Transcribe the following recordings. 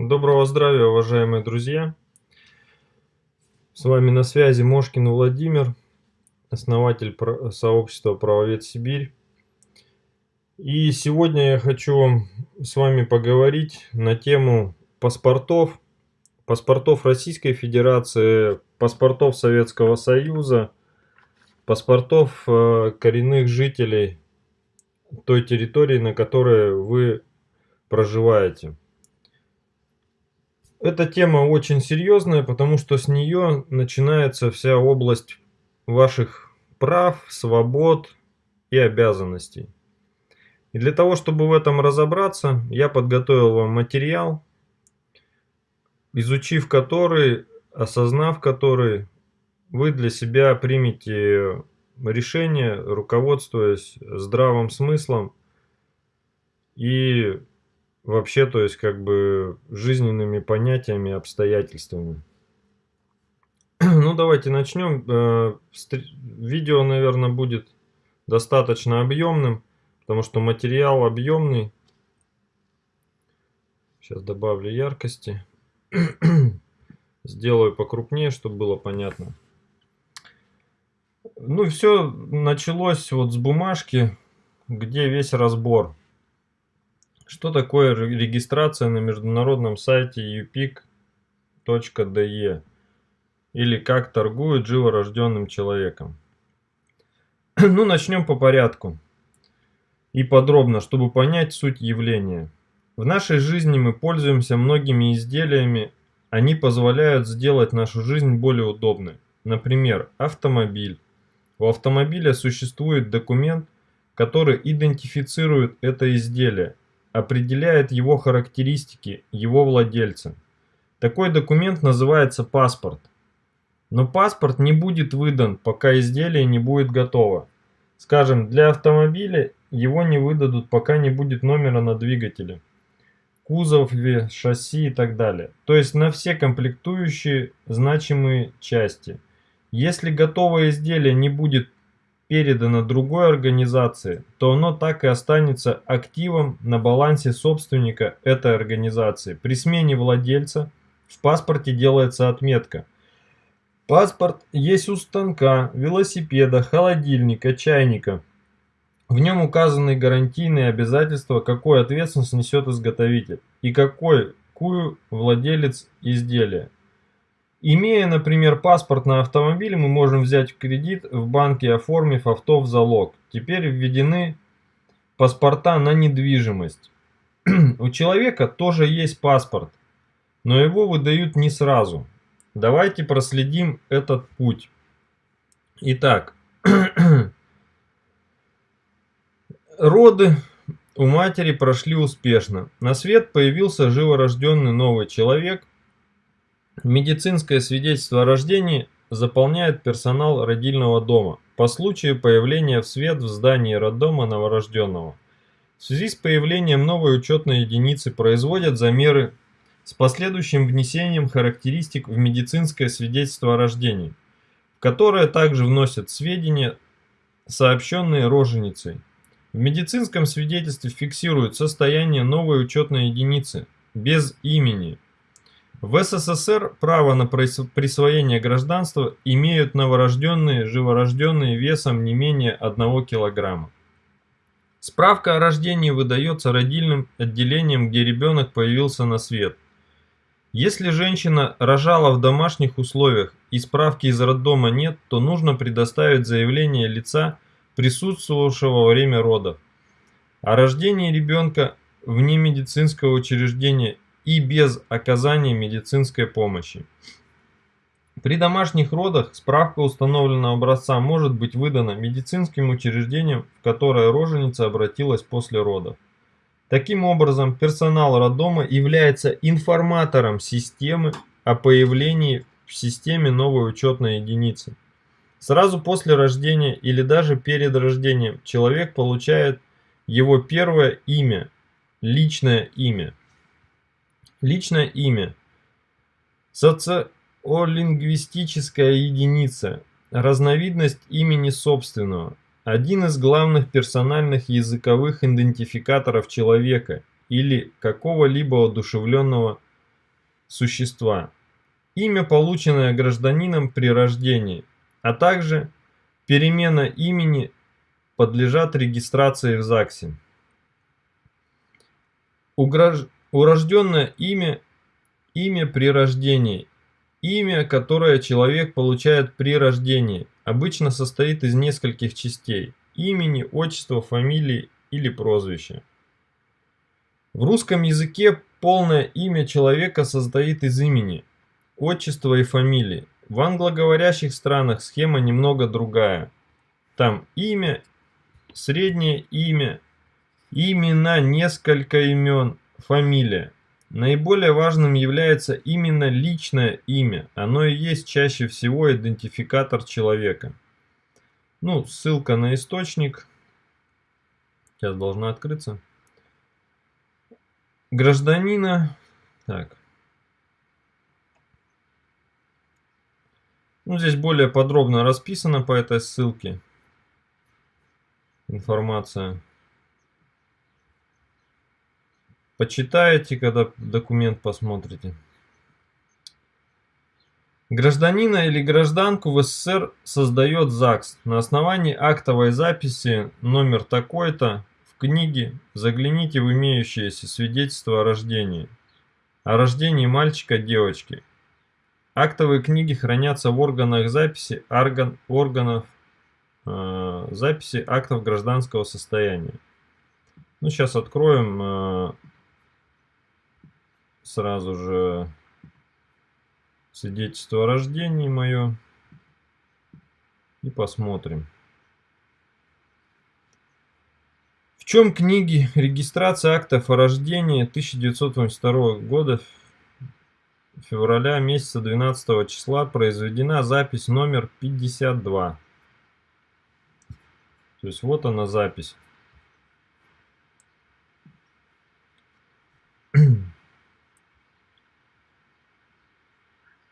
Доброго здравия, уважаемые друзья! С вами на связи Мошкин Владимир, основатель сообщества «Правовед Сибирь». И сегодня я хочу с вами поговорить на тему паспортов, паспортов Российской Федерации, паспортов Советского Союза, паспортов э, коренных жителей той территории, на которой вы проживаете. Эта тема очень серьезная, потому что с нее начинается вся область ваших прав, свобод и обязанностей. И для того, чтобы в этом разобраться, я подготовил вам материал, изучив который, осознав который, вы для себя примете решение, руководствуясь здравым смыслом и вообще, то есть, как бы, жизненными понятиями, обстоятельствами. Ну, давайте начнем. Э, видео, наверное, будет достаточно объемным, потому что материал объемный. Сейчас добавлю яркости. Сделаю покрупнее, чтобы было понятно. Ну, все началось вот с бумажки, где весь разбор. Что такое регистрация на международном сайте upic.de или как торгуют живорожденным человеком? Ну, начнем по порядку и подробно, чтобы понять суть явления. В нашей жизни мы пользуемся многими изделиями, они позволяют сделать нашу жизнь более удобной. Например, автомобиль. У автомобиля существует документ, который идентифицирует это изделие определяет его характеристики, его владельца. Такой документ называется паспорт. Но паспорт не будет выдан, пока изделие не будет готово. Скажем, для автомобиля его не выдадут, пока не будет номера на двигателе, кузове, шасси и так далее. То есть на все комплектующие значимые части. Если готовое изделие не будет передано другой организации, то оно так и останется активом на балансе собственника этой организации. При смене владельца в паспорте делается отметка. Паспорт есть у станка, велосипеда, холодильника, чайника. В нем указаны гарантийные обязательства, какую ответственность несет изготовитель и какой, какую владелец изделия. Имея, например, паспорт на автомобиль, мы можем взять кредит в банке, оформив авто в залог. Теперь введены паспорта на недвижимость. У человека тоже есть паспорт, но его выдают не сразу. Давайте проследим этот путь. Итак, роды у матери прошли успешно. На свет появился живорожденный новый человек – Медицинское свидетельство о рождении заполняет персонал родильного дома по случаю появления в свет в здании роддома новорожденного. В связи с появлением новой учетной единицы производят замеры с последующим внесением характеристик в медицинское свидетельство о рождении, в которое также вносят сведения, сообщенные роженицей. В медицинском свидетельстве фиксируют состояние новой учетной единицы без имени – в СССР право на присвоение гражданства имеют новорожденные, живорожденные весом не менее 1 килограмма. Справка о рождении выдается родильным отделением, где ребенок появился на свет. Если женщина рожала в домашних условиях и справки из роддома нет, то нужно предоставить заявление лица, присутствовавшего во время родов. О рождении ребенка вне медицинского учреждения и без оказания медицинской помощи. При домашних родах справка установленного образца может быть выдана медицинским учреждением, в которое роженица обратилась после родов. Таким образом, персонал роддома является информатором системы о появлении в системе новой учетной единицы. Сразу после рождения или даже перед рождением человек получает его первое имя, личное имя. Личное имя. Социолингвистическая единица. Разновидность имени собственного. Один из главных персональных языковых идентификаторов человека или какого-либо одушевленного существа, имя, полученное гражданином при рождении, а также перемена имени подлежат регистрации в ЗАГСе. Урожденное имя – имя при рождении. Имя, которое человек получает при рождении, обычно состоит из нескольких частей – имени, отчества, фамилии или прозвища. В русском языке полное имя человека состоит из имени, отчества и фамилии. В англоговорящих странах схема немного другая. Там имя, среднее имя, имена, несколько имен, фамилия. Наиболее важным является именно личное имя. Оно и есть чаще всего идентификатор человека. Ну, ссылка на источник. Сейчас должна открыться. Гражданина. Так. Ну, здесь более подробно расписано по этой ссылке информация. Почитаете, когда документ посмотрите. Гражданина или гражданку в СССР создает ЗАГС. На основании актовой записи номер такой-то в книге загляните в имеющееся свидетельство о рождении. О рождении мальчика-девочки. Актовые книги хранятся в органах записи орган, органов э, записи актов гражданского состояния. Ну, сейчас откроем э, сразу же свидетельство о рождении мое и посмотрим. В чем книги регистрация актов о рождении 1982 года февраля месяца 12 числа произведена запись номер 52. То есть вот она запись.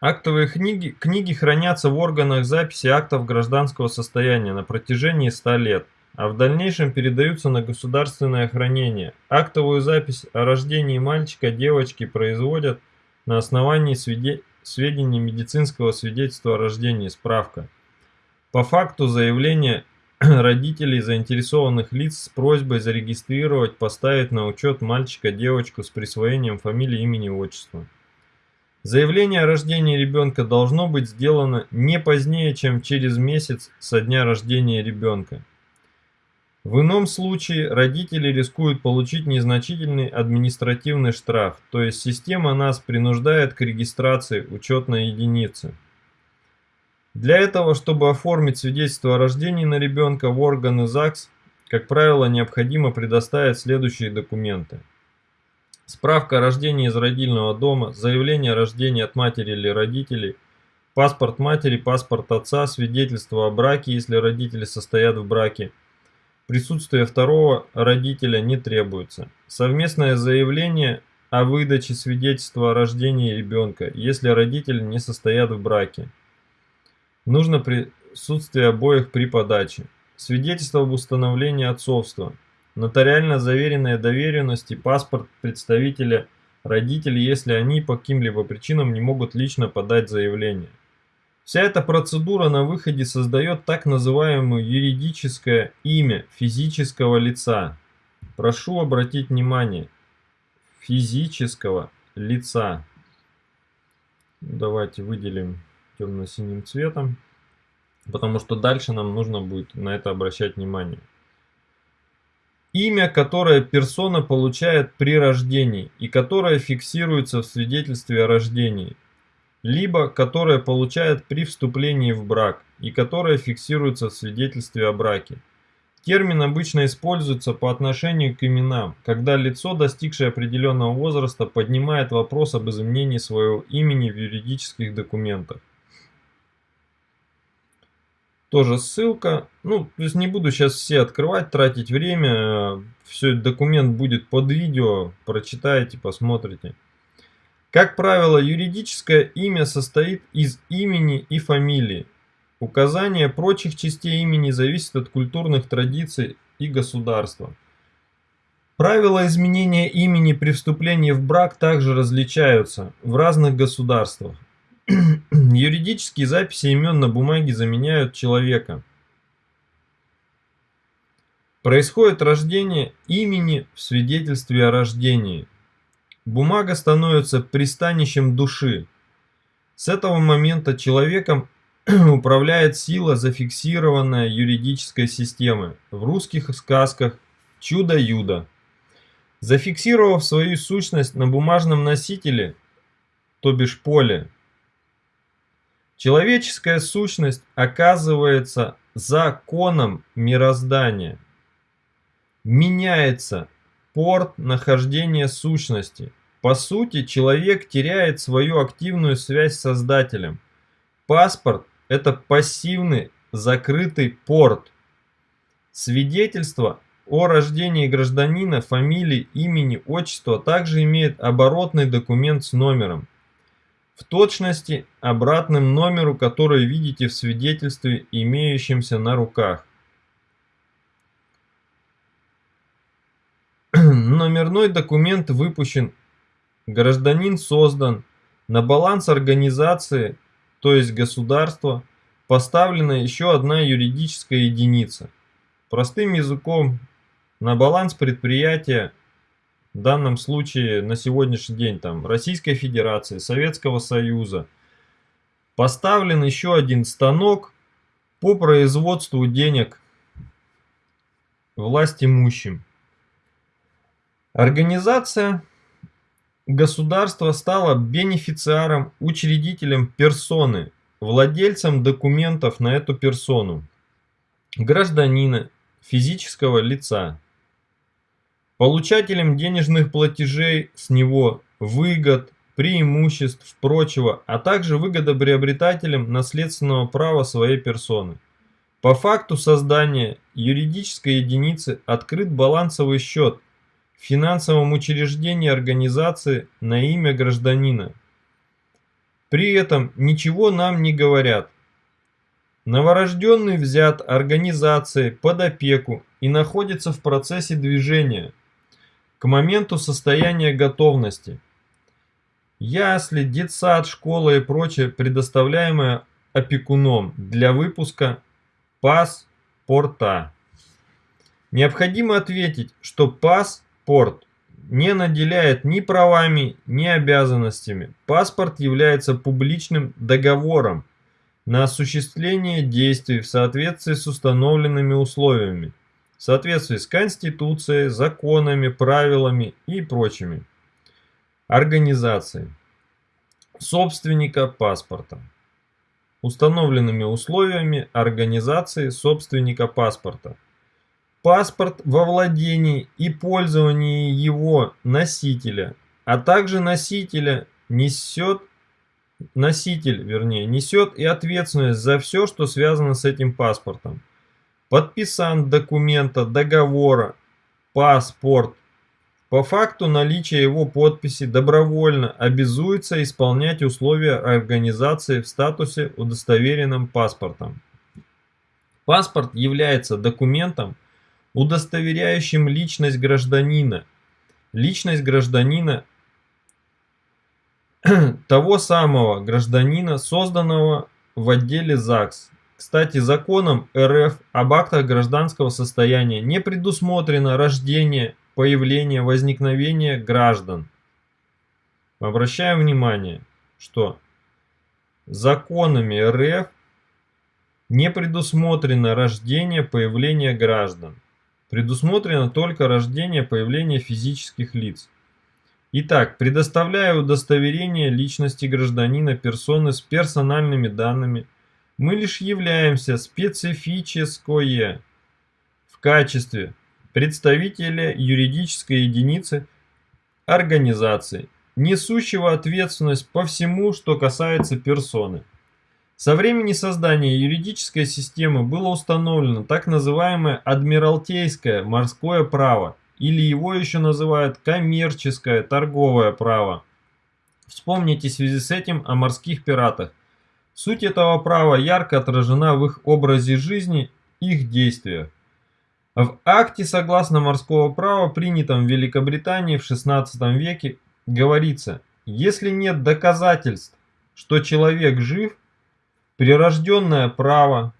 Актовые книги, книги хранятся в органах записи актов гражданского состояния на протяжении 100 лет, а в дальнейшем передаются на государственное хранение. Актовую запись о рождении мальчика, девочки производят на основании сведений медицинского свидетельства о рождении, справка. По факту заявления родителей заинтересованных лиц с просьбой зарегистрировать, поставить на учет мальчика-девочку с присвоением фамилии, имени, отчества. Заявление о рождении ребенка должно быть сделано не позднее, чем через месяц со дня рождения ребенка. В ином случае родители рискуют получить незначительный административный штраф, то есть система нас принуждает к регистрации учетной единицы. Для этого, чтобы оформить свидетельство о рождении на ребенка в органы ЗАГС, как правило, необходимо предоставить следующие документы. Справка о рождении из родильного дома, заявление о рождении от матери или родителей, паспорт матери, паспорт отца, свидетельство о браке, если родители состоят в браке. Присутствие второго родителя не требуется. Совместное заявление о выдаче свидетельства о рождении ребенка, если родители не состоят в браке. Нужно присутствие обоих при подаче. Свидетельство об установлении отцовства. Нотариально заверенные доверенности, паспорт представителя родителей, если они по каким-либо причинам не могут лично подать заявление. Вся эта процедура на выходе создает так называемое юридическое имя физического лица. Прошу обратить внимание, физического лица. Давайте выделим темно-синим цветом, потому что дальше нам нужно будет на это обращать внимание. Имя, которое персона получает при рождении и которое фиксируется в свидетельстве о рождении, либо которое получает при вступлении в брак и которое фиксируется в свидетельстве о браке. Термин обычно используется по отношению к именам, когда лицо, достигшее определенного возраста, поднимает вопрос об изменении своего имени в юридических документах. Тоже ссылка. Ну, то есть не буду сейчас все открывать, тратить время. Все, документ будет под видео. Прочитайте, посмотрите. Как правило, юридическое имя состоит из имени и фамилии. Указание прочих частей имени зависит от культурных традиций и государства. Правила изменения имени при вступлении в брак также различаются в разных государствах. Юридические записи имен на бумаге заменяют человека. Происходит рождение имени в свидетельстве о рождении. Бумага становится пристанищем души. С этого момента человеком управляет сила, зафиксированная юридической системой. В русских сказках «Чудо-юдо». Зафиксировав свою сущность на бумажном носителе, то бишь поле, человеческая сущность оказывается законом мироздания. Меняется порт нахождения сущности. По сути, человек теряет свою активную связь с Создателем. Паспорт – это пассивный закрытый порт. Свидетельство о рождении гражданина, фамилии, имени, отчества также имеет оборотный документ с номером. В точности обратным номеру, который видите в свидетельстве, имеющемся на руках. Номерной документ выпущен, гражданин создан, на баланс организации, то есть государства, поставлена еще одна юридическая единица. Простым языком на баланс предприятия, в данном случае на сегодняшний день там Российской Федерации, Советского Союза, поставлен еще один станок по производству денег власть имущим. Организация государства стала бенефициаром, учредителем персоны, владельцем документов на эту персону, гражданина, физического лица получателем денежных платежей с него, выгод, преимуществ, прочего, а также выгодоприобретателем наследственного права своей персоны. По факту создания юридической единицы открыт балансовый счет в финансовом учреждении организации на имя гражданина. При этом ничего нам не говорят. Новорожденный взят организацией под опеку и находится в процессе движения – к моменту состояния готовности. Ясли, детсад, школа и прочее, предоставляемое опекуном для выпуска паспорта. Необходимо ответить, что паспорт не наделяет ни правами, ни обязанностями. Паспорт является публичным договором на осуществление действий в соответствии с установленными условиями в соответствии с Конституцией, законами, правилами и прочими. Организации собственника паспорта. Установленными условиями организации собственника паспорта. Паспорт во владении и пользовании его носителя, а также носителя несет носитель, вернее, несет и ответственность за все, что связано с этим паспортом подписант документа, договора, паспорт. По факту наличия его подписи добровольно обязуется исполнять условия организации в статусе удостоверенным паспортом. Паспорт является документом, удостоверяющим личность гражданина. Личность гражданина того самого гражданина, созданного в отделе ЗАГС кстати, законом РФ об актах гражданского состояния не предусмотрено рождение, появление, возникновение граждан. Обращаем внимание, что законами РФ не предусмотрено рождение, появление граждан. Предусмотрено только рождение, появление физических лиц. Итак, предоставляю удостоверение личности гражданина персоны с персональными данными, мы лишь являемся специфическое в качестве представителя юридической единицы организации, несущего ответственность по всему, что касается персоны. Со времени создания юридической системы было установлено так называемое адмиралтейское морское право, или его еще называют коммерческое торговое право. Вспомните в связи с этим о морских пиратах – Суть этого права ярко отражена в их образе жизни, их действиях. В акте согласно морского права, принятом в Великобритании в XVI веке, говорится, если нет доказательств, что человек жив, прирожденное право,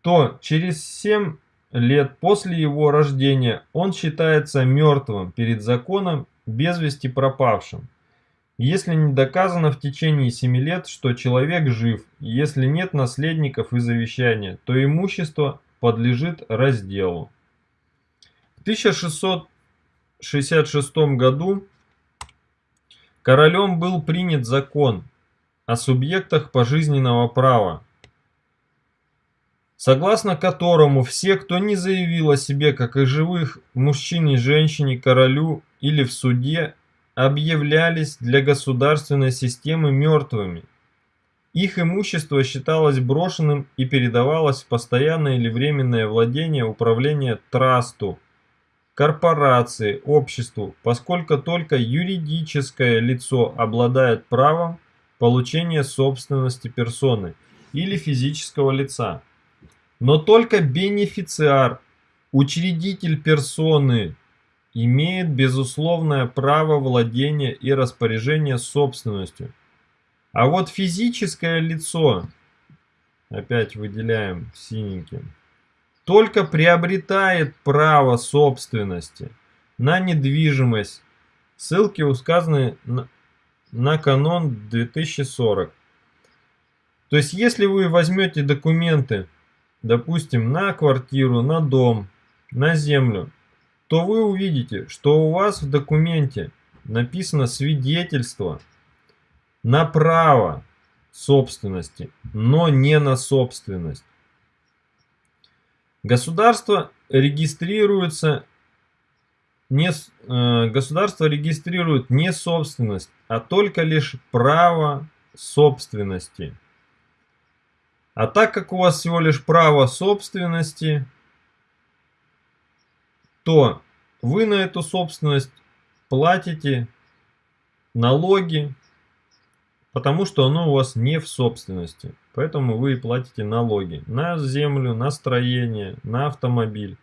то через 7 лет после его рождения он считается мертвым перед законом, без вести пропавшим. Если не доказано в течение 7 лет, что человек жив, если нет наследников и завещания, то имущество подлежит разделу. В 1666 году королем был принят закон о субъектах пожизненного права, согласно которому все, кто не заявил о себе как о живых мужчине, женщине, королю или в суде, объявлялись для государственной системы мертвыми. Их имущество считалось брошенным и передавалось в постоянное или временное владение управления трасту, корпорации, обществу, поскольку только юридическое лицо обладает правом получения собственности персоны или физического лица. Но только бенефициар, учредитель персоны, имеет безусловное право владения и распоряжения собственностью. А вот физическое лицо, опять выделяем синеньким, только приобретает право собственности на недвижимость. Ссылки указаны на, на канон 2040. То есть, если вы возьмете документы, допустим, на квартиру, на дом, на землю, то вы увидите, что у вас в документе написано свидетельство на право собственности, но не на собственность. Государство регистрируется не, э, государство регистрирует не собственность, а только лишь право собственности. А так как у вас всего лишь право собственности, то вы на эту собственность платите налоги, потому что оно у вас не в собственности. Поэтому вы платите налоги на землю, на строение, на автомобиль.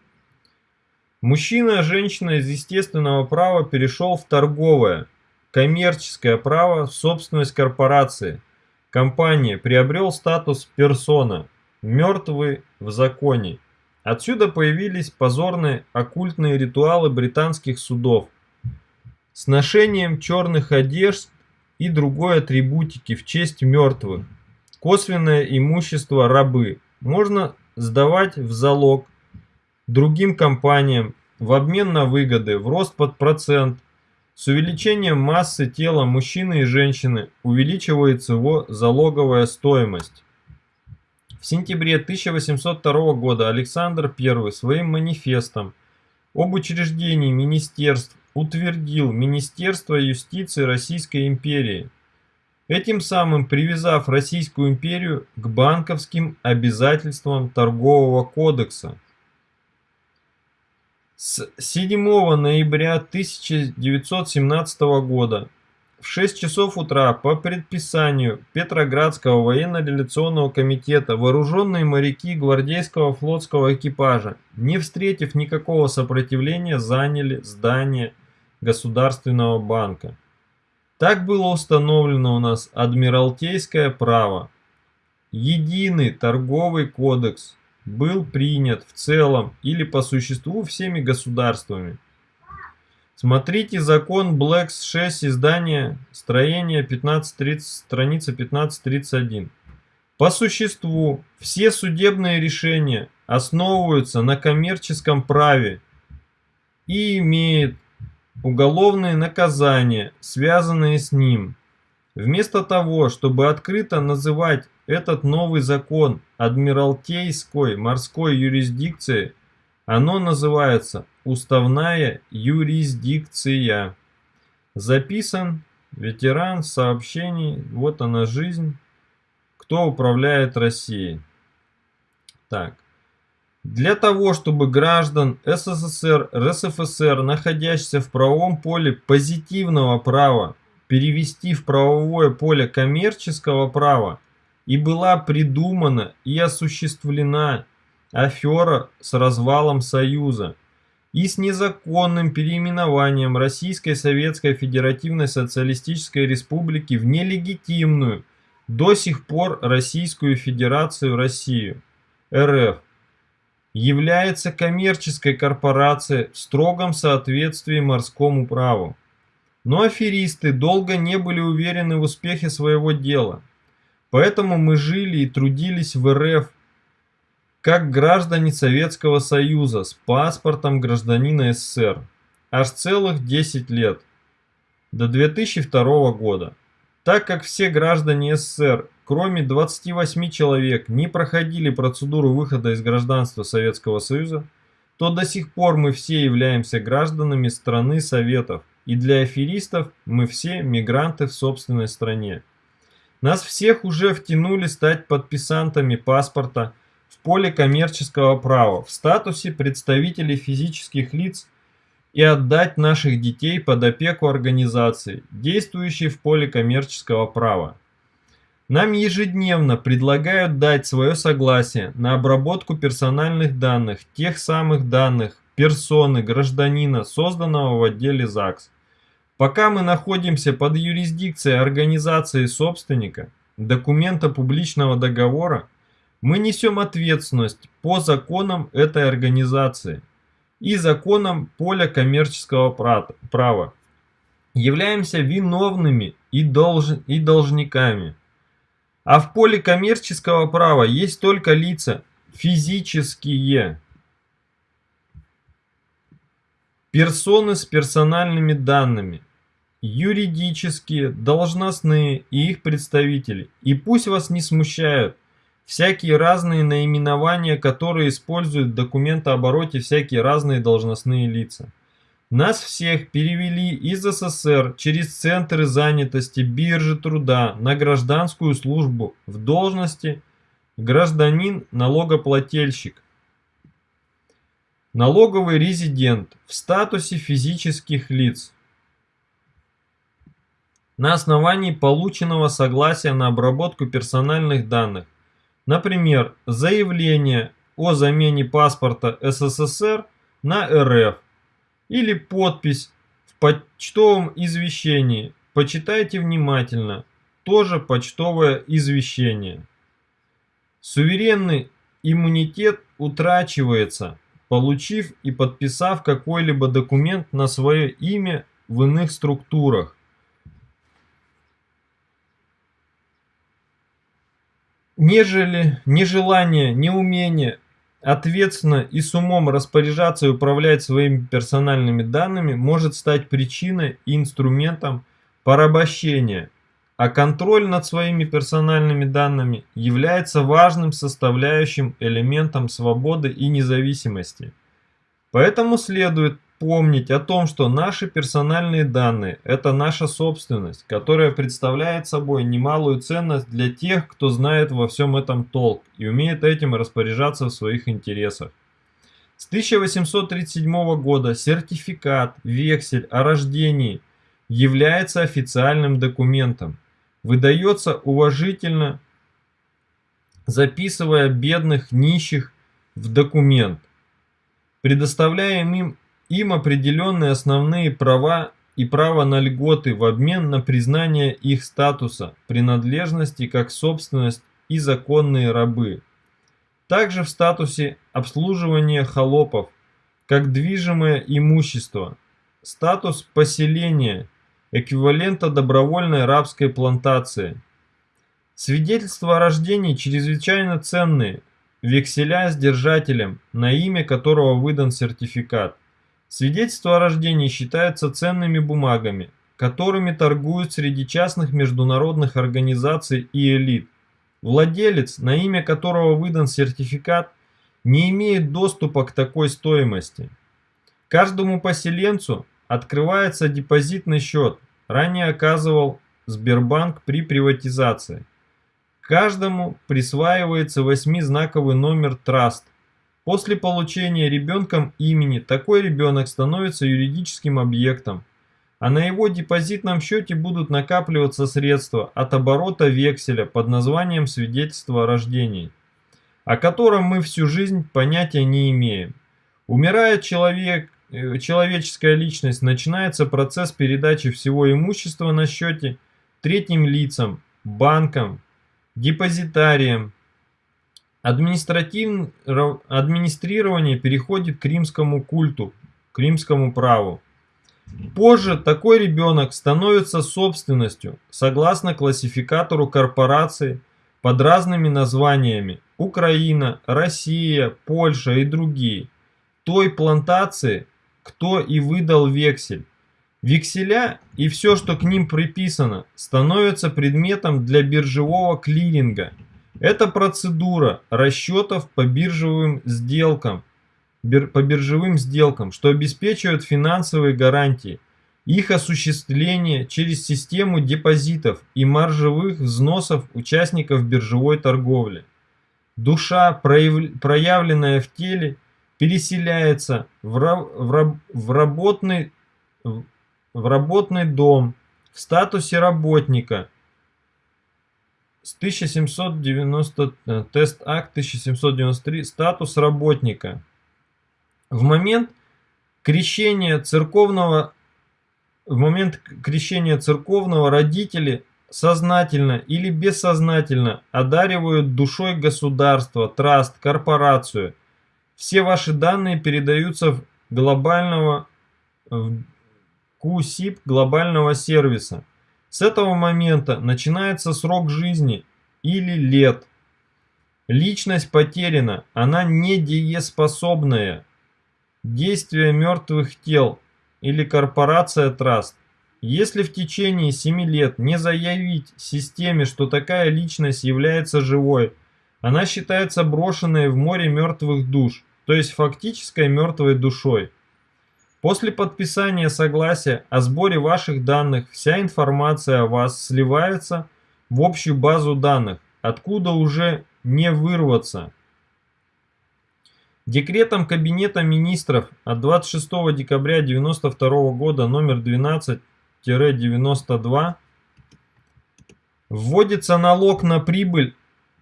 Мужчина, женщина из естественного права перешел в торговое, коммерческое право собственность корпорации. Компания приобрел статус персона, мертвый в законе. Отсюда появились позорные оккультные ритуалы британских судов с ношением черных одежд и другой атрибутики в честь мертвых. Косвенное имущество рабы можно сдавать в залог другим компаниям в обмен на выгоды в рост под процент. С увеличением массы тела мужчины и женщины увеличивается его залоговая стоимость. В сентябре 1802 года Александр I своим манифестом об учреждении министерств утвердил Министерство юстиции Российской империи, этим самым привязав Российскую империю к банковским обязательствам Торгового кодекса. С 7 ноября 1917 года в 6 часов утра по предписанию Петроградского военно-революционного комитета вооруженные моряки гвардейского флотского экипажа, не встретив никакого сопротивления, заняли здание Государственного банка. Так было установлено у нас адмиралтейское право. Единый торговый кодекс был принят в целом или по существу всеми государствами. Смотрите закон Блэкс 6 издание строение 1530, страница 1531. По существу все судебные решения основываются на коммерческом праве и имеют уголовные наказания, связанные с ним. Вместо того, чтобы открыто называть этот новый закон Адмиралтейской морской юрисдикцией, оно называется Уставная юрисдикция. Записан ветеран сообщений. Вот она жизнь. Кто управляет Россией? Так. Для того, чтобы граждан СССР, РСФСР, находящихся в правовом поле позитивного права, перевести в правовое поле коммерческого права, и была придумана и осуществлена афера с развалом Союза и с незаконным переименованием Российской Советской Федеративной Социалистической Республики в нелегитимную до сих пор Российскую Федерацию Россию, РФ, является коммерческой корпорацией в строгом соответствии морскому праву. Но аферисты долго не были уверены в успехе своего дела. Поэтому мы жили и трудились в РФ как граждане Советского Союза с паспортом гражданина СССР аж целых 10 лет, до 2002 года. Так как все граждане СССР, кроме 28 человек, не проходили процедуру выхода из гражданства Советского Союза, то до сих пор мы все являемся гражданами страны Советов, и для аферистов мы все мигранты в собственной стране. Нас всех уже втянули стать подписантами паспорта поле коммерческого права в статусе представителей физических лиц и отдать наших детей под опеку организации, действующей в поле коммерческого права. Нам ежедневно предлагают дать свое согласие на обработку персональных данных, тех самых данных, персоны, гражданина, созданного в отделе ЗАГС. Пока мы находимся под юрисдикцией организации собственника, документа публичного договора, мы несем ответственность по законам этой организации и законам поля коммерческого права. Являемся виновными и, долж, и должниками. А в поле коммерческого права есть только лица физические. Персоны с персональными данными. Юридические, должностные и их представители. И пусть вас не смущают всякие разные наименования, которые используют в документообороте всякие разные должностные лица. Нас всех перевели из СССР через центры занятости биржи труда на гражданскую службу в должности гражданин-налогоплательщик. Налоговый резидент в статусе физических лиц. На основании полученного согласия на обработку персональных данных Например, заявление о замене паспорта СССР на РФ или подпись в почтовом извещении. Почитайте внимательно. Тоже почтовое извещение. Суверенный иммунитет утрачивается, получив и подписав какой-либо документ на свое имя в иных структурах. Нежели нежелание, неумение ответственно и с умом распоряжаться и управлять своими персональными данными может стать причиной и инструментом порабощения, а контроль над своими персональными данными является важным составляющим элементом свободы и независимости. Поэтому следует помнить о том, что наши персональные данные – это наша собственность, которая представляет собой немалую ценность для тех, кто знает во всем этом толк и умеет этим распоряжаться в своих интересах. С 1837 года сертификат, вексель о рождении является официальным документом, выдается уважительно, записывая бедных, нищих в документ, предоставляя им им определенные основные права и право на льготы в обмен на признание их статуса, принадлежности как собственность и законные рабы. Также в статусе обслуживания холопов, как движимое имущество, статус поселения, эквивалента добровольной рабской плантации. Свидетельства о рождении чрезвычайно ценные, векселя с держателем, на имя которого выдан сертификат. Свидетельства о рождении считаются ценными бумагами, которыми торгуют среди частных международных организаций и элит. Владелец, на имя которого выдан сертификат, не имеет доступа к такой стоимости. Каждому поселенцу открывается депозитный счет, ранее оказывал Сбербанк при приватизации. Каждому присваивается восьмизнаковый номер траст, После получения ребенком имени такой ребенок становится юридическим объектом, а на его депозитном счете будут накапливаться средства от оборота векселя под названием свидетельство о рождении. о котором мы всю жизнь понятия не имеем. Умирает человек, э, человеческая личность, начинается процесс передачи всего имущества на счете третьим лицам, банкам, депозитариям. Административ... Администрирование переходит к римскому культу, к римскому праву. Позже такой ребенок становится собственностью, согласно классификатору корпораций под разными названиями Украина, Россия, Польша и другие, той плантации, кто и выдал вексель. Векселя и все, что к ним приписано, становятся предметом для биржевого клиринга. Это процедура расчетов по биржевым сделкам, по биржевым сделкам, что обеспечивает финансовые гарантии, их осуществление через систему депозитов и маржевых взносов участников биржевой торговли. Душа, проявленная в теле, переселяется в, в, в, работный, в работный дом в статусе работника с 1790 э, тест акт 1793 статус работника в момент крещения церковного в момент крещения церковного родители сознательно или бессознательно одаривают душой государство, траст, корпорацию. Все ваши данные передаются в глобального в QSIP глобального сервиса. С этого момента начинается срок жизни или лет. Личность потеряна, она недееспособная. Действие мертвых тел или корпорация Траст. Если в течение 7 лет не заявить системе, что такая личность является живой, она считается брошенной в море мертвых душ, то есть фактической мертвой душой. После подписания согласия о сборе ваших данных вся информация о вас сливается в общую базу данных, откуда уже не вырваться. Декретом Кабинета министров от 26 декабря 1992 года номер 12-92 вводится налог на прибыль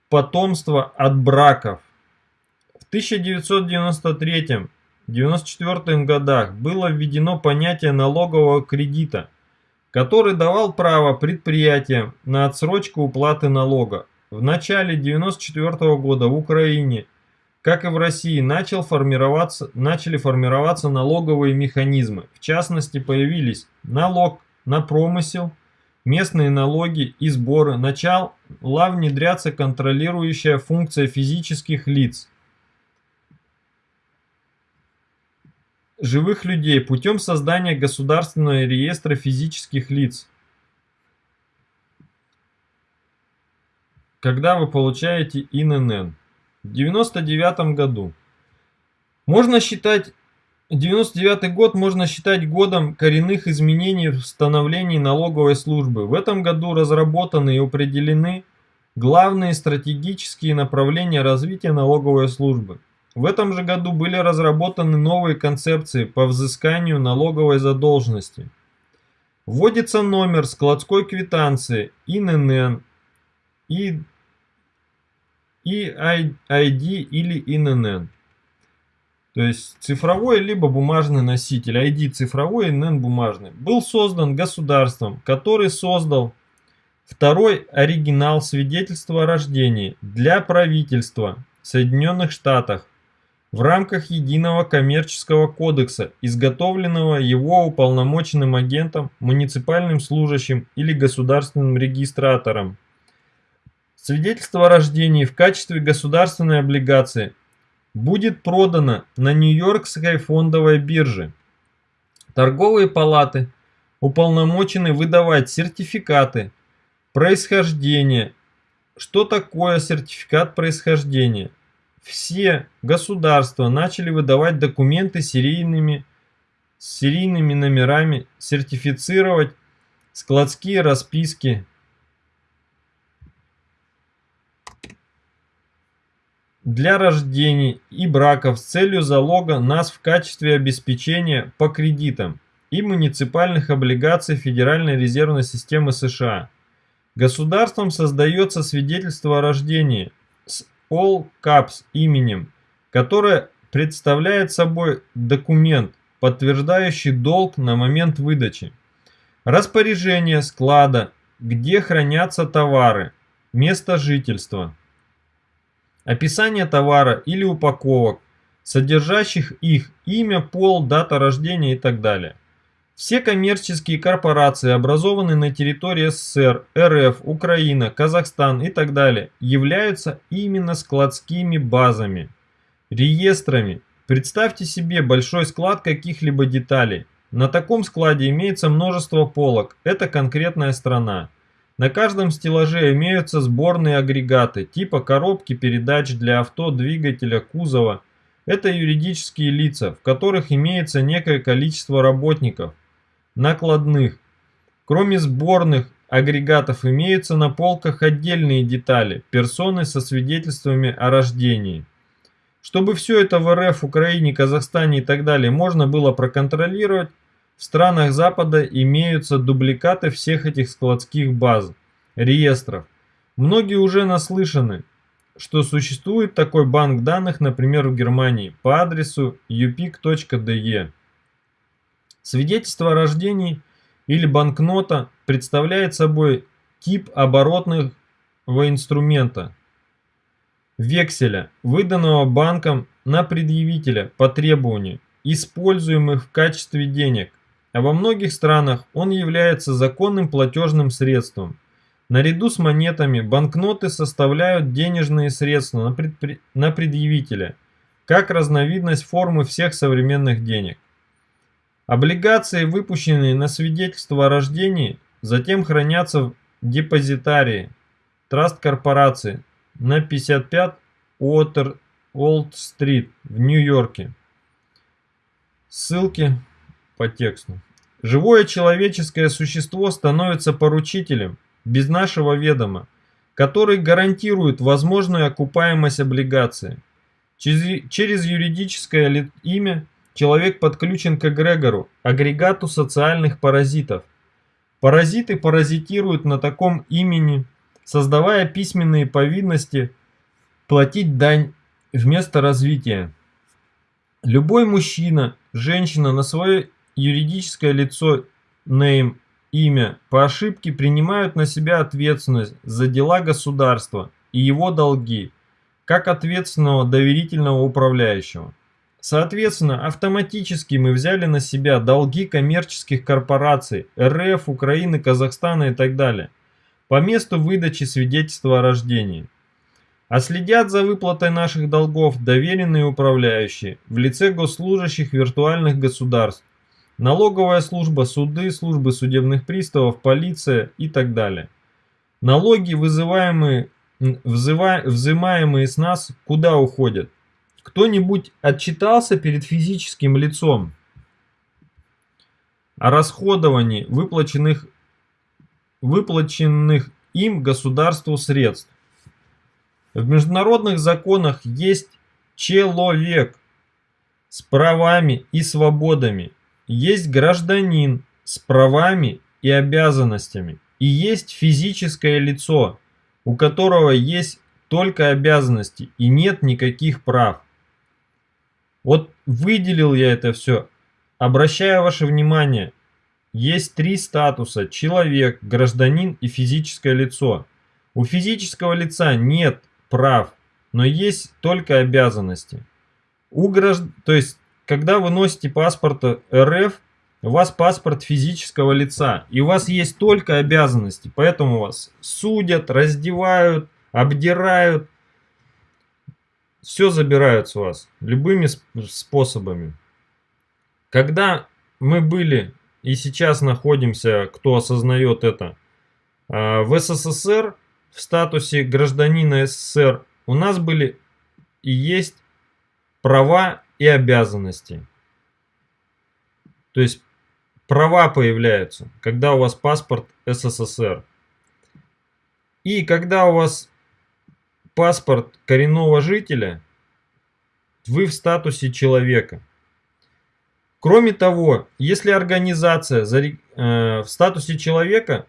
потомства от браков. В 1993-1994 годах было введено понятие налогового кредита, который давал право предприятиям на отсрочку уплаты налога. В начале 1994 года в Украине – как и в России, начал формироваться, начали формироваться налоговые механизмы. В частности, появились налог на промысел, местные налоги и сборы. Начала внедряться контролирующая функция физических лиц. Живых людей путем создания государственного реестра физических лиц. Когда вы получаете ИНН в 99 году. Можно считать 99 год можно считать годом коренных изменений в становлении налоговой службы. В этом году разработаны и определены главные стратегические направления развития налоговой службы. В этом же году были разработаны новые концепции по взысканию налоговой задолженности. Вводится номер складской квитанции ИНН и и или INN. То есть цифровой либо бумажный носитель, ID цифровой, INN бумажный, был создан государством, который создал второй оригинал свидетельства о рождении для правительства Соединенных Штатов в рамках единого коммерческого кодекса, изготовленного его уполномоченным агентом, муниципальным служащим или государственным регистратором. Свидетельство о рождении в качестве государственной облигации будет продано на Нью-Йоркской фондовой бирже. Торговые палаты уполномочены выдавать сертификаты происхождения. Что такое сертификат происхождения? Все государства начали выдавать документы серийными, с серийными номерами, сертифицировать складские расписки, для рождений и браков с целью залога нас в качестве обеспечения по кредитам и муниципальных облигаций Федеральной резервной системы США. Государством создается свидетельство о рождении с all caps именем, которое представляет собой документ, подтверждающий долг на момент выдачи. Распоряжение склада, где хранятся товары, место жительства. Описание товара или упаковок, содержащих их имя, пол, дата рождения и так далее. Все коммерческие корпорации, образованные на территории СССР, РФ, Украина, Казахстан и так далее, являются именно складскими базами, реестрами. Представьте себе большой склад каких-либо деталей. На таком складе имеется множество полок, это конкретная страна. На каждом стеллаже имеются сборные агрегаты, типа коробки передач для авто, двигателя, кузова. Это юридические лица, в которых имеется некое количество работников, накладных. Кроме сборных агрегатов имеются на полках отдельные детали, персоны со свидетельствами о рождении. Чтобы все это в РФ, Украине, Казахстане и так далее можно было проконтролировать, в странах Запада имеются дубликаты всех этих складских баз, реестров. Многие уже наслышаны, что существует такой банк данных, например, в Германии, по адресу upic.de. Свидетельство о рождении или банкнота представляет собой тип оборотного инструмента, векселя, выданного банком на предъявителя по требованию, используемых в качестве денег, а во многих странах он является законным платежным средством. Наряду с монетами банкноты составляют денежные средства на, предпри... на предъявителя, как разновидность формы всех современных денег. Облигации, выпущенные на свидетельство о рождении, затем хранятся в депозитарии Траст корпорации на 55 Уотер-Олд-Стрит в Нью-Йорке. Ссылки по тексту. Живое человеческое существо становится поручителем без нашего ведома, который гарантирует возможную окупаемость облигации. Через юридическое имя – Человек подключен к эгрегору, агрегату социальных паразитов. Паразиты паразитируют на таком имени, создавая письменные повинности платить дань вместо развития. Любой мужчина, женщина на свое юридическое лицо, name, имя, по ошибке принимают на себя ответственность за дела государства и его долги, как ответственного доверительного управляющего. Соответственно, автоматически мы взяли на себя долги коммерческих корпораций РФ, Украины, Казахстана и так далее по месту выдачи свидетельства о рождении. А следят за выплатой наших долгов доверенные управляющие в лице госслужащих виртуальных государств, налоговая служба, суды, службы судебных приставов, полиция и так далее. Налоги, вызываемые, взимаемые с нас, куда уходят? Кто-нибудь отчитался перед физическим лицом о расходовании выплаченных, выплаченных им государству средств? В международных законах есть человек с правами и свободами, есть гражданин с правами и обязанностями, и есть физическое лицо, у которого есть только обязанности и нет никаких прав. Вот выделил я это все. Обращаю ваше внимание, есть три статуса. Человек, гражданин и физическое лицо. У физического лица нет прав, но есть только обязанности. У гражд... То есть, когда вы носите паспорт РФ, у вас паспорт физического лица, и у вас есть только обязанности, поэтому вас судят, раздевают, обдирают, все забирают с вас любыми способами. Когда мы были и сейчас находимся, кто осознает это, а, в СССР, в статусе гражданина СССР, у нас были и есть права и обязанности. То есть права появляются, когда у вас паспорт СССР. И когда у вас паспорт коренного жителя, вы в статусе человека. Кроме того, если организация э, в статусе человека,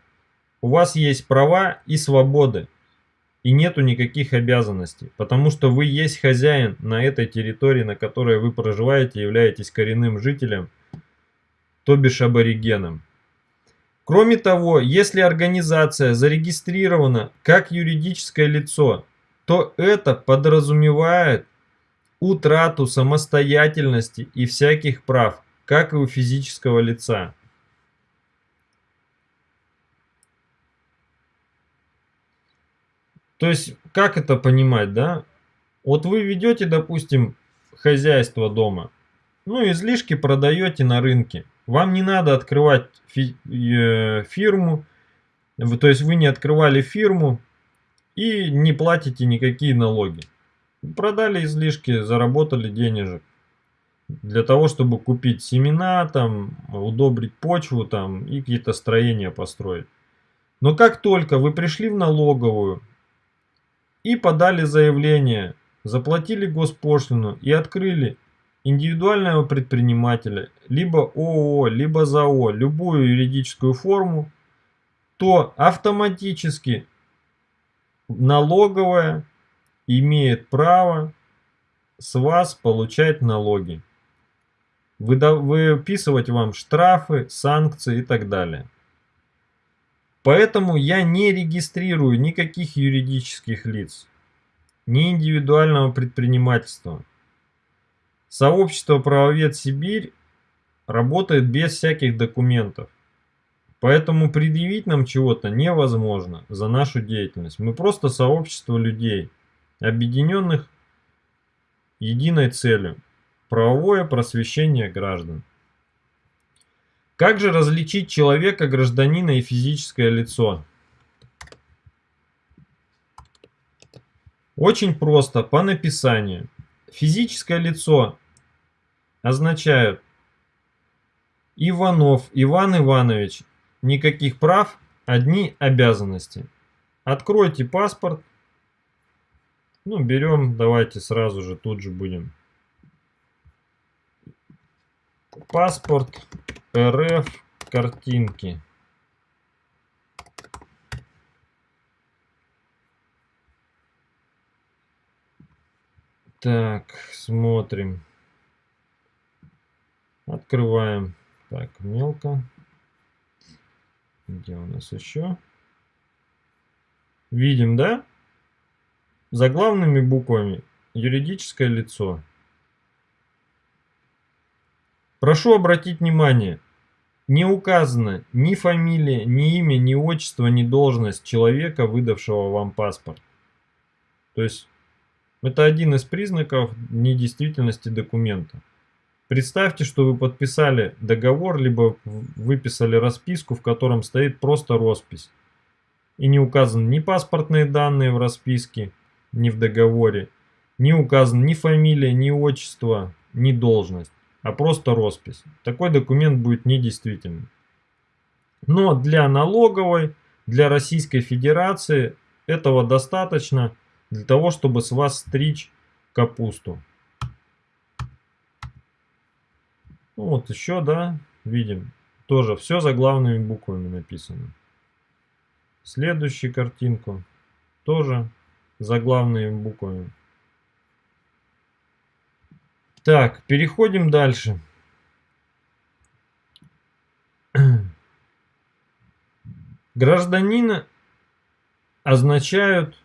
у вас есть права и свободы. и нету никаких обязанностей, потому что вы есть хозяин на этой территории, на которой вы проживаете, являетесь коренным жителем, то бишь аборигеном. Кроме того, если организация зарегистрирована как юридическое лицо, то это подразумевает утрату самостоятельности и всяких прав, как и у физического лица. То есть, как это понимать, да? Вот вы ведете, допустим, хозяйство дома, ну, излишки продаете на рынке. Вам не надо открывать э, фирму, то есть вы не открывали фирму и не платите никакие налоги. Продали излишки, заработали денежек. Для того, чтобы купить семена, там, удобрить почву там, и какие-то строения построить. Но как только вы пришли в налоговую, и подали заявление, заплатили госпошлину и открыли индивидуального предпринимателя, либо ООО, либо ЗАО, любую юридическую форму, то автоматически налоговая имеет право с вас получать налоги, выписывать вам штрафы, санкции и так далее. Поэтому я не регистрирую никаких юридических лиц, ни индивидуального предпринимательства. Сообщество «Правовед Сибирь» работает без всяких документов. Поэтому предъявить нам чего-то невозможно за нашу деятельность. Мы просто сообщество людей, объединенных единой целью – правовое просвещение граждан. Как же различить человека, гражданина и физическое лицо? Очень просто, по написанию. Физическое лицо означает Иванов Иван Иванович. Никаких прав, одни обязанности. Откройте паспорт. Ну, берем, давайте сразу же, тут же будем. Паспорт РФ картинки. Так, смотрим. Открываем. Так, мелко. Где у нас еще? Видим, да? Заглавными буквами юридическое лицо. Прошу обратить внимание, не указано ни фамилия, ни имя, ни отчество, ни должность человека, выдавшего вам паспорт. То есть это один из признаков недействительности документа. Представьте, что вы подписали договор, либо выписали расписку, в котором стоит просто роспись. И не указаны ни паспортные данные в расписке, ни в договоре, не указаны ни фамилия, ни отчество, ни должность а просто роспись. Такой документ будет недействительным. Но для налоговой, для Российской Федерации этого достаточно для того, чтобы с вас стричь капусту. Ну, вот еще, да, видим. Тоже все за главными буквами написано. Следующую картинку тоже за главными буквами. Так, переходим дальше. Гражданина означают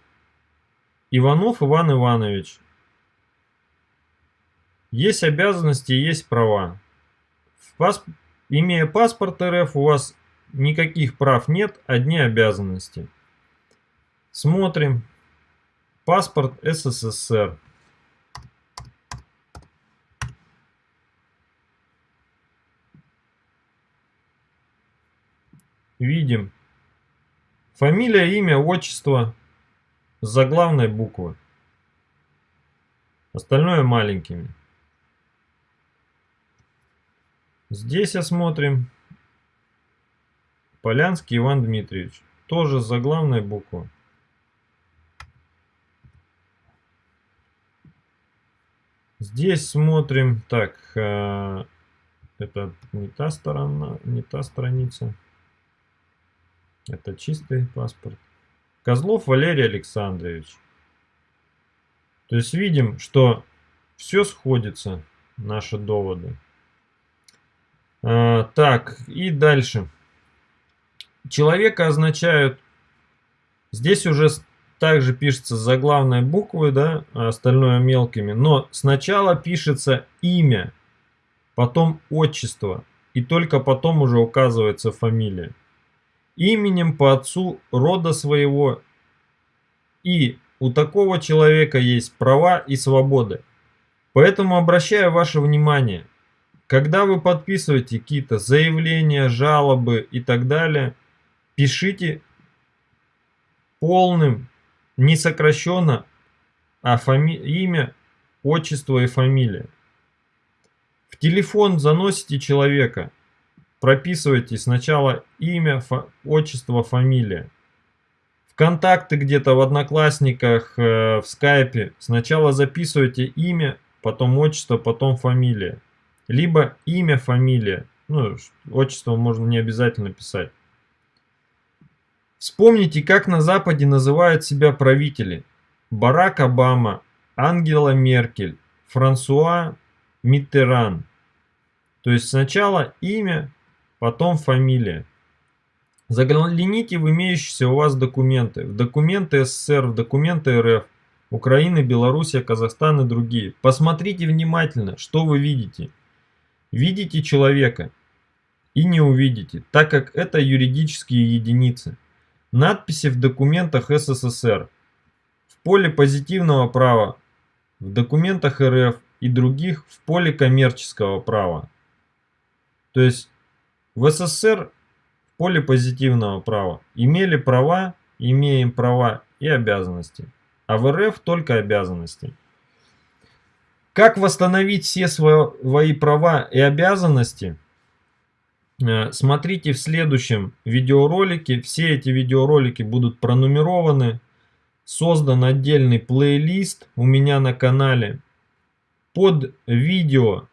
Иванов Иван Иванович. Есть обязанности, есть права. Пасп... Имея паспорт РФ, у вас никаких прав нет, одни обязанности. Смотрим. Паспорт СССР. видим фамилия, имя, отчество с заглавной буквы. Остальное маленькими. Здесь осмотрим Полянский Иван Дмитриевич. Тоже с заглавной буквы. Здесь смотрим, так, э, это не та сторона, не та страница. Это чистый паспорт. Козлов Валерий Александрович. То есть видим, что все сходится, наши доводы. А, так, и дальше. Человека означают, здесь уже также пишется заглавной буквы, да, а остальное мелкими, но сначала пишется имя, потом отчество, и только потом уже указывается фамилия. Именем по отцу рода своего и у такого человека есть права и свободы. Поэтому обращаю ваше внимание, когда вы подписываете какие-то заявления, жалобы и так далее, пишите полным, не сокращенно, а фами... имя, отчество и фамилия. В телефон заносите человека, прописывайте сначала имя, фа... отчество, фамилия. В контакты где-то в Одноклассниках, э, в Скайпе сначала записывайте имя, потом отчество, потом фамилия. Либо имя, фамилия. Ну, отчество можно не обязательно писать. Вспомните, как на Западе называют себя правители. Барак Обама, Ангела Меркель, Франсуа Миттеран. То есть сначала имя, потом фамилия. Загляните в имеющиеся у вас документы. В документы СССР, в документы РФ, Украины, Белоруссия, Казахстан и другие. Посмотрите внимательно, что вы видите. Видите человека и не увидите, так как это юридические единицы. Надписи в документах СССР. В поле позитивного права, в документах РФ и других в поле коммерческого права. То есть в СССР в поле позитивного права имели права, имеем права и обязанности. А в РФ только обязанности. Как восстановить все свои права и обязанности – Э, смотрите в следующем видеоролике. Все эти видеоролики будут пронумерованы. Создан отдельный плейлист у меня на канале. Под видео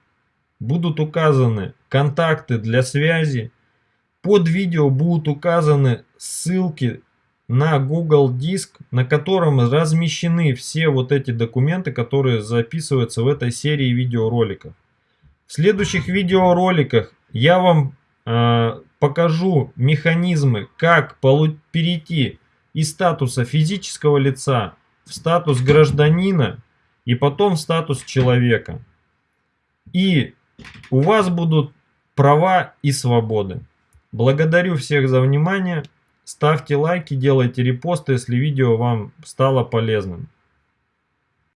будут указаны контакты для связи. Под видео будут указаны ссылки на Google Диск, на котором размещены все вот эти документы, которые записываются в этой серии видеороликов. В следующих видеороликах я вам Э, покажу механизмы, как перейти из статуса физического лица в статус гражданина и потом в статус человека. И у вас будут права и свободы. Благодарю всех за внимание. Ставьте лайки, делайте репосты, если видео вам стало полезным.